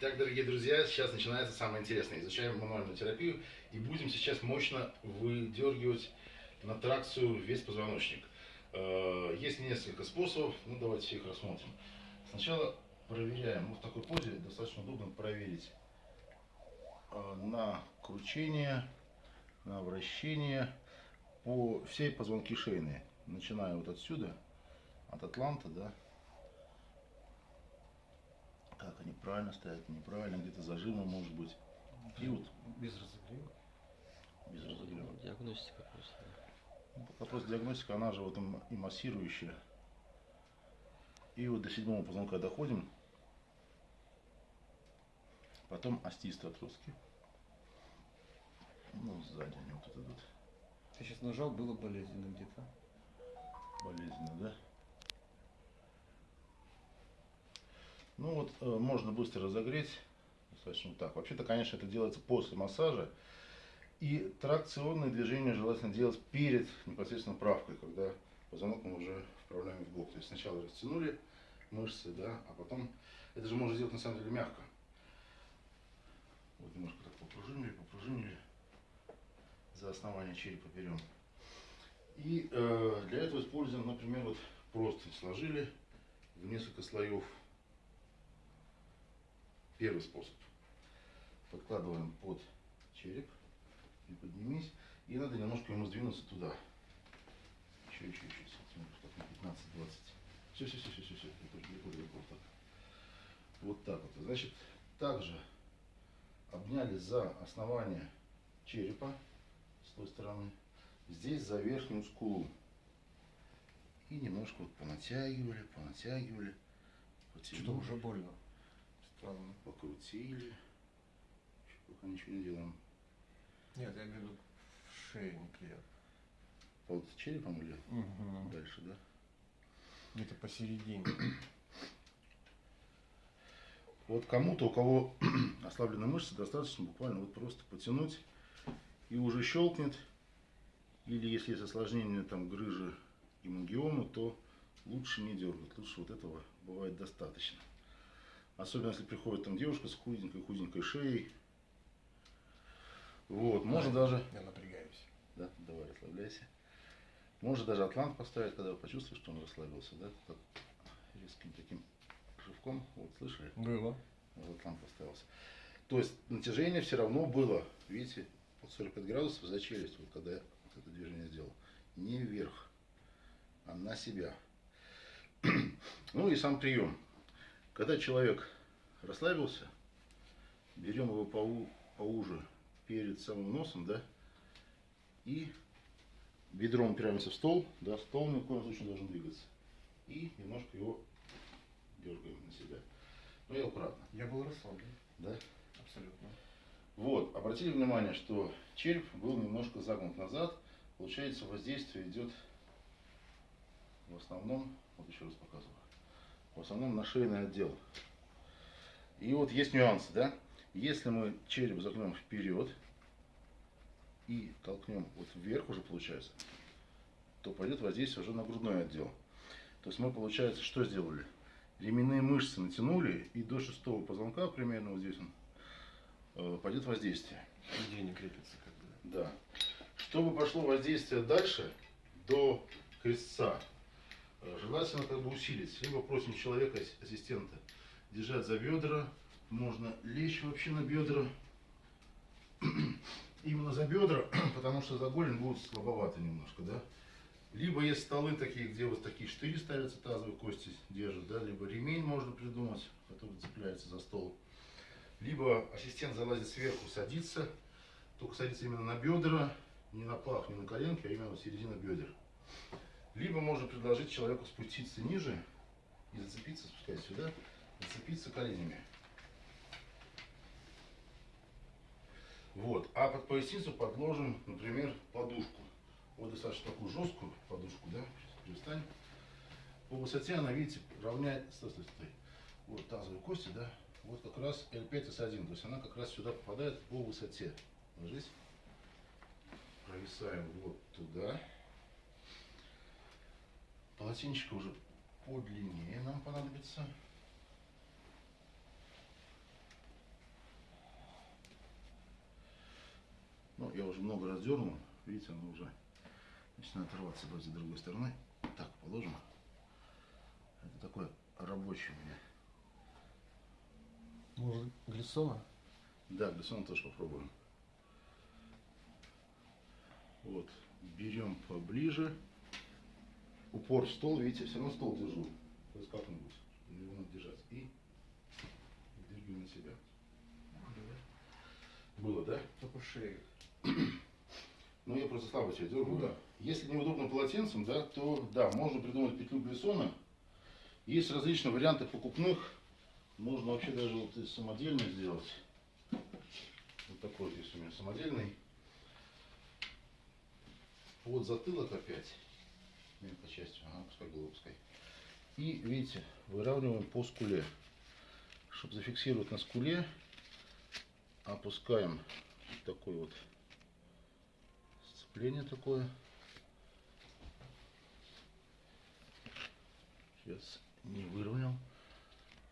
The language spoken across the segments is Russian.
Итак, дорогие друзья, сейчас начинается самое интересное. Изучаем мануальную терапию и будем сейчас мощно выдергивать на тракцию весь позвоночник. Э, Есть несколько способов, ну давайте их рассмотрим. Сначала проверяем, ну, в такой позе достаточно удобно проверить э, на кручение, на вращение по всей позвонки шейные. Начиная вот отсюда, от атланта, да, как они правильно стоят, неправильно, где-то зажимы может быть. И вот Без разогрева. без разогрева. Диагностика просто. Ну, Вопрос диагностика, она же вот и массирующая. И вот до седьмого позвонка доходим. Потом остистые отростки. Ну, сзади они вот тут идут. Ты сейчас нажал, было болезненно где-то. Ну вот, э, можно быстро разогреть. Достаточно так. Вообще-то, конечно, это делается после массажа. И тракционные движения желательно делать перед непосредственно правкой, когда позвонок мы уже вправляем в бок. То есть сначала растянули мышцы, да, а потом это же можно сделать на самом деле мягко. Вот немножко так попружинили, попружинили. За основание черепа берем. И э, для этого используем, например, вот просто сложили в несколько слоев. Первый способ. Подкладываем под череп и поднимись. И надо немножко ему сдвинуться туда. Еще, еще, еще сантиметров так на 15-20. Все, все, все, все, все, все. Это далеко, далеко так. Вот так вот. Значит, также обняли за основание черепа с той стороны. Здесь за верхнюю скулу. И немножко вот понатягивали, понатягивали. Что-то уже больно. Странно. Покрутили. Еще пока ничего не делаем. Нет, я говорю, в шее неприятно. Под черепом или Угу. дальше, да? Где-то посередине. Вот кому-то, у кого ослаблены мышцы, достаточно буквально вот просто потянуть и уже щелкнет. Или если есть осложнение там грыжи и мангиомы, то лучше не дергать. Лучше вот этого бывает достаточно. Особенно если приходит там девушка с худенькой, худенькой шеей. Вот, можно даже Я напрягаюсь. Да, давай, расслабляйся. Можно даже атлант поставить, когда вы почувствуете, что он расслабился, да? Так, резким таким рывком. Вот, слышали? Было. Вот атлант поставился. То есть натяжение все равно было, видите, под 45 градусов за челюсть, вот когда я вот это движение сделал. Не вверх, а на себя. Ну и сам прием. Когда человек расслабился, берем его поу- поуже перед самым носом, да, и бедром упираемся в стол, да, стол ни в коем случае не должен двигаться. И немножко его дергаем на себя. Ну и аккуратно, Я был расслаблен. да. Абсолютно. Вот, обратили внимание, что череп был немножко загнут назад. Получается, воздействие идет в основном, вот еще раз показываю, в основном на шейный отдел. И вот есть нюансы, да? Если мы череп загнем вперед и толкнем вот вверх уже получается, то пойдет воздействие уже на грудной отдел. То есть мы, получается, что сделали? Ременные мышцы натянули и до шестого позвонка, примерно вот здесь он, э, пойдет воздействие. Нигде не крепится как бы. Да. Чтобы пошло воздействие дальше, до крестца, желательно как бы усилить. Либо просим человека, ас- ассистента, держать за бедра. Можно лечь вообще на бедра. Именно за бедра, потому что за голень будет слабовато немножко, да. Либо есть столы такие, где вот такие штыри ставятся, тазовые кости держат, да, либо ремень можно придумать, который цепляется за стол. Либо ассистент залазит сверху, садится, только садится именно на бедра, не на пах, не на коленки, а именно в середину бедер. Либо можно предложить человеку спуститься ниже и зацепиться, спускать сюда, зацепиться коленями. Вот. А под поясницу подложим, например, подушку. Вот достаточно такую жесткую подушку, да, сейчас перестань. По высоте она, видите, равняет, стой, стой, стой. Вот тазовые кости, да, вот как раз L5 S1, то есть она как раз сюда попадает по высоте. Ложись. Провисаем вот туда. Полотенечко уже подлиннее нам понадобится. Ну, я уже много раз дернул. Видите, оно уже начинает рваться. Давайте с другой стороны. Так, положим. Это такой рабочий у меня. Может, глиссона? Да, глиссона тоже попробуем. Вот, берем поближе. Упор в стол, видите, все равно стол держу. То есть как-нибудь. Его надо держать. И дергаю на себя. Было, да? Только шею. Ну, я просто слабо себя дергаю, да. Если неудобно полотенцем, да, то, да, можно придумать петлю глиссона. Есть различные варианты покупных. Можно вообще даже вот и самодельный сделать. Вот такой есть у меня самодельный. Вот затылок опять. Мелкой частью. Ага, пускай пускай. И, видите, выравниваем по скуле. Чтобы зафиксировать на скуле, опускаем такой вот сцепление такое. Сейчас не выровнял.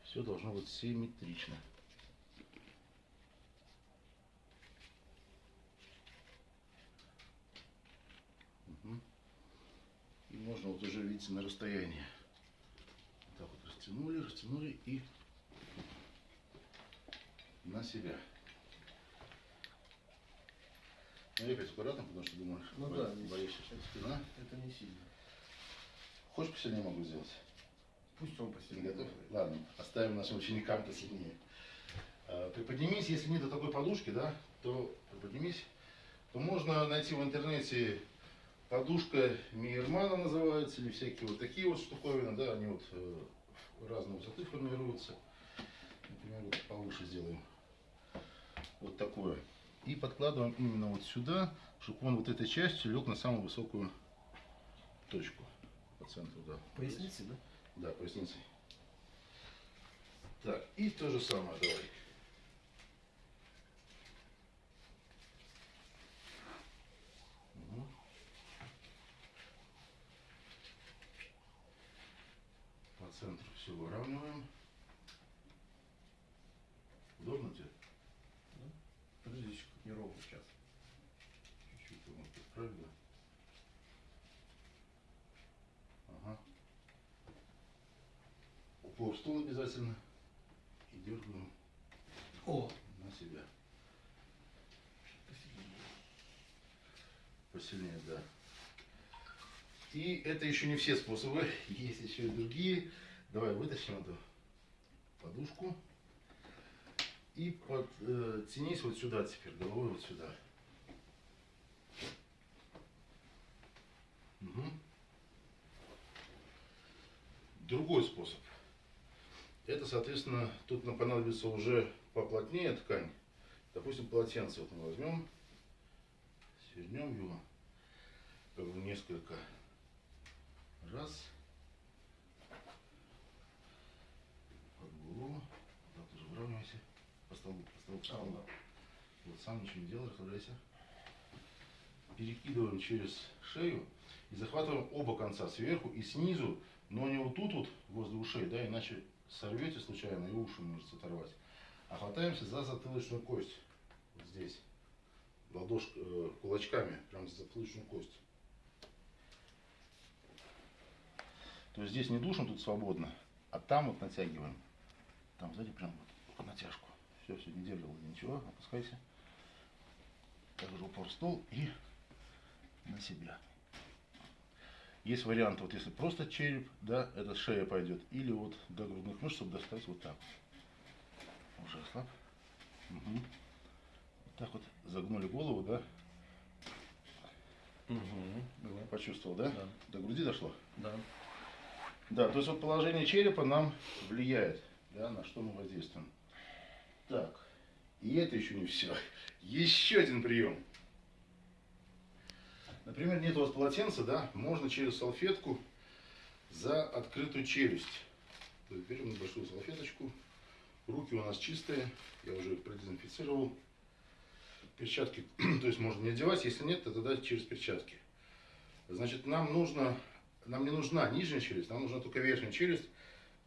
Все должно быть симметрично. Мгм. И можно вот уже, видите, на расстоянии. Вот так вот растянули, растянули и на себя. Ну, опять аккуратно, потому что думаешь, Ну бо- да, боишься, что спина. Это не сильно. Хочешь посильнее могу сделать? Пусть он Не посильнее. готов? делает. Ладно, оставим нашим ученикам посильнее. А, Приподнимись, если нет такой подушки, да, то приподнимись. То можно найти в интернете подушка Мейермана называется, или всякие вот такие вот штуковины, да, они вот э, разной высоты формируются. Например, вот повыше сделаем. Вот такое. И подкладываем именно вот сюда, чтобы он вот этой частью лег на самую высокую точку по центру, да. Поясницы, да? Да, поясницей. Так, и то же самое давай. По центру все выравниваем. Удобно тебе? Подожди, еще не ровно сейчас. Чуть-чуть его подправить, да? Ага. Упор в стол обязательно. И дергаем О! на себя. Посильнее. Посильнее, да. И это еще не все способы. Есть еще и другие. Давай вытащим эту подушку. И подтянись вот сюда теперь, головой вот сюда. Мгм. Другой способ. Это, соответственно, тут нам понадобится уже поплотнее ткань. Допустим, полотенце вот мы возьмем, свернем его как несколько раз голову, так тоже выравнивайся, по столбу, по столбу, по столбу. Вот сам ничего не делай, расслабляйся. Перекидываем через шею и захватываем оба конца сверху и снизу, но не вот тут вот возле ушей, да, иначе сорвете случайно и уши можете оторвать. А хватаемся за затылочную кость. Вот здесь. Ладошк, э, кулачками, прям за затылочную кость. То есть здесь не душим, тут свободно, а там вот натягиваем. Там сзади прям вот по натяжку. Все, все, не держал ничего, опускайся. Также упор в стол и на себя. Есть вариант, вот если просто череп, да, это шея пойдет, или вот до грудных мышц, чтобы достать вот так. Уже слаб. Угу. Вот так вот загнули голову, да, Угу. почувствовал, да? Да. До груди дошло? Да. Да, то есть вот положение черепа нам влияет, да, на что мы воздействуем. Так, и это еще не все. Еще один прием. Например, нет у вас полотенца, да, можно через салфетку за открытую челюсть. То есть берем небольшую салфеточку, руки у нас чистые, я уже их продезинфицировал. Перчатки, то есть можно не одевать, если нет, то тогда через перчатки. Значит, нам нужно, нам не нужна нижняя челюсть, нам нужна только верхняя челюсть.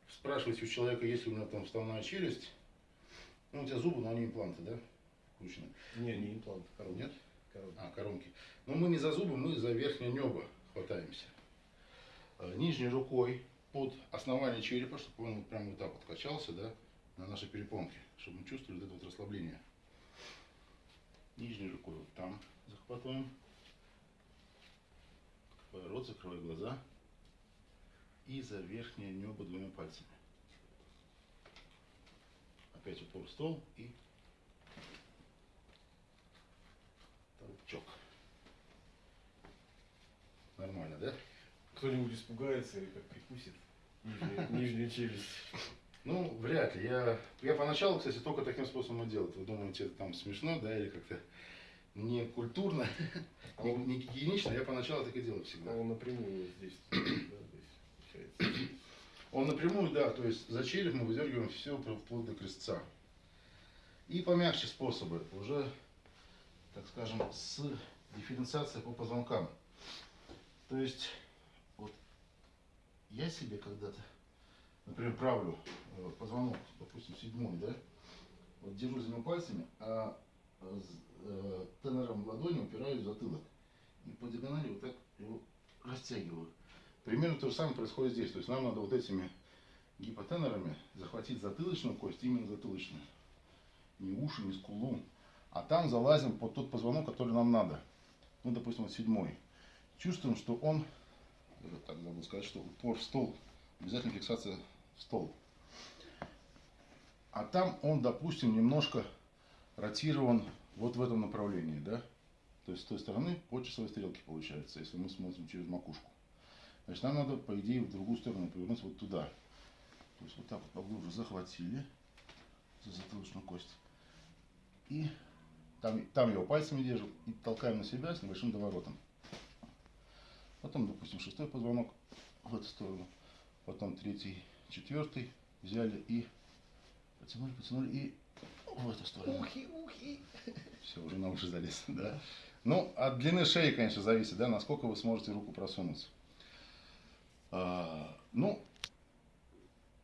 Спрашивайте у человека, есть ли у него там вставная челюсть. Ну, у тебя зубы, но они импланты, да? Включены. Не, не имплант, коронки. Нет? коробки. А, коронки. Но мы не за зубы, мы за верхнее небо хватаемся. Э, Нижней рукой под основание черепа, чтобы он вот прям вот так вот качался, да, на нашей перепонке, чтобы мы чувствовали вот это вот расслабление. Нижней рукой вот там захватываем. Открывай рот, закрывай глаза. И за верхнее небо двумя пальцами. Опять упор в стол и толчок. Нормально, да? Кто-нибудь испугается и как прикусит нижнюю, челюсть. Ну, вряд ли. Я, я поначалу, кстати, только таким способом делал. Вы думаете, это там смешно, да, или как-то не культурно, А не, не гигиенично. Я поначалу так и делал всегда. а он напрямую здесь получается. Он напрямую, да, то есть за череп мы выдергиваем все вплоть до крестца. И помягче способы, уже, так скажем, с дифференциацией по позвонкам. То есть, вот я себе когда-то, например, правлю э, позвонок, допустим, седьмой, да, вот держу за него пальцами, а э, тенором ладони упираюсь в затылок. И по диагонали вот так его растягиваю. Примерно то же самое происходит здесь. То есть нам надо вот этими гипотенорами захватить затылочную кость, именно затылочную. Не уши, не скулу. А там залазим под тот позвонок, который нам надо. Ну, допустим, вот седьмой. Чувствуем, что он, так забыл сказать, что упор в стол. Обязательно фиксация в стол. А там он, допустим, немножко ротирован вот в этом направлении, да? То есть с той стороны по часовой стрелке получается, если мы смотрим через макушку. Значит, нам надо, по идее, в другую сторону повернуть вот туда. То есть вот так вот поглубже захватили за затылочную кость. И там, там его пальцами держим и толкаем на себя с небольшим доворотом. Потом, допустим, шестой позвонок в эту сторону. Потом третий, четвертый взяли и потянули, потянули и в эту сторону. Ухи, ухи. Все, уже на уши залез, да. Ну, от длины шеи, конечно, зависит, да, насколько вы сможете руку просунуть. А, ну,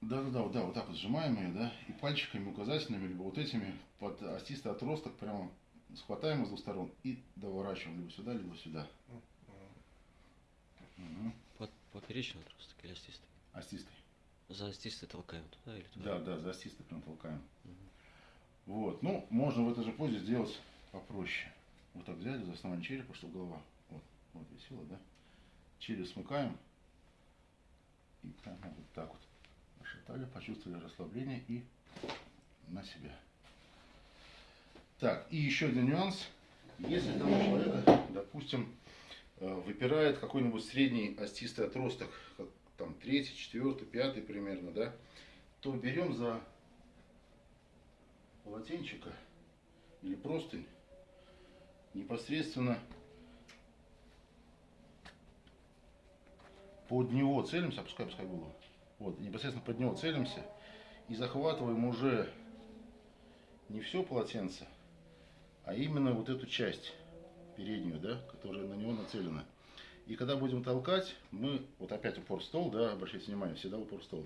да, да, да, вот, да, вот так вот сжимаем ее, да, и пальчиками указательными, либо вот этими под остистый отросток прямо схватаем с двух сторон и доворачиваем либо сюда, либо сюда. Мгм. Под поперечный отросток или остистый? Остистой. За остистый толкаем туда или Да, туда? да, за остистой прям толкаем. Мгм. Вот, ну, можно в этой же позе сделать попроще. Вот так взяли за основание черепа, чтобы голова вот, вот висела, да. Череп смыкаем. И вот так вот расшатали, почувствовали расслабление и на себя. Так, и еще один нюанс. Если там у человека, допустим, э, выпирает какой-нибудь средний остистый отросток, как там третий, четвертый, пятый примерно, да, то берем за полотенчика или простынь непосредственно под него целимся, опускай, опускай голову. Вот, непосредственно под него целимся и захватываем уже не все полотенце, а именно вот эту часть переднюю, да, которая на него нацелена. И когда будем толкать, мы, вот опять упор стол, да, обращайте внимание, всегда упор стол.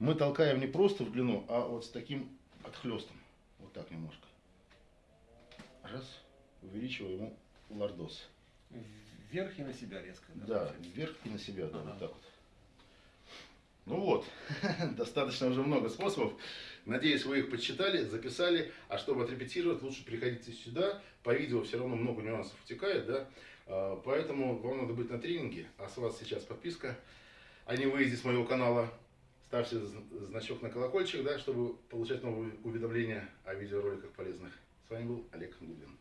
Мы толкаем не просто в длину, а вот с таким отхлестом. Вот так немножко. Раз. Увеличиваю ему лордоз. Вверх и на себя резко. Да, получается? вверх и на себя, да, Ага. вот так вот. Ну вот, достаточно уже много способов. Надеюсь, вы их подсчитали, записали. А чтобы отрепетировать, лучше приходите сюда. По видео все равно много нюансов утекает, да. А, Поэтому вам надо быть на тренинге. А с вас сейчас подписка. А не выйдете с моего канала. Ставьте зн- значок на колокольчик, да, чтобы получать новые уведомления о видеороликах полезных. С вами был Олег Губин.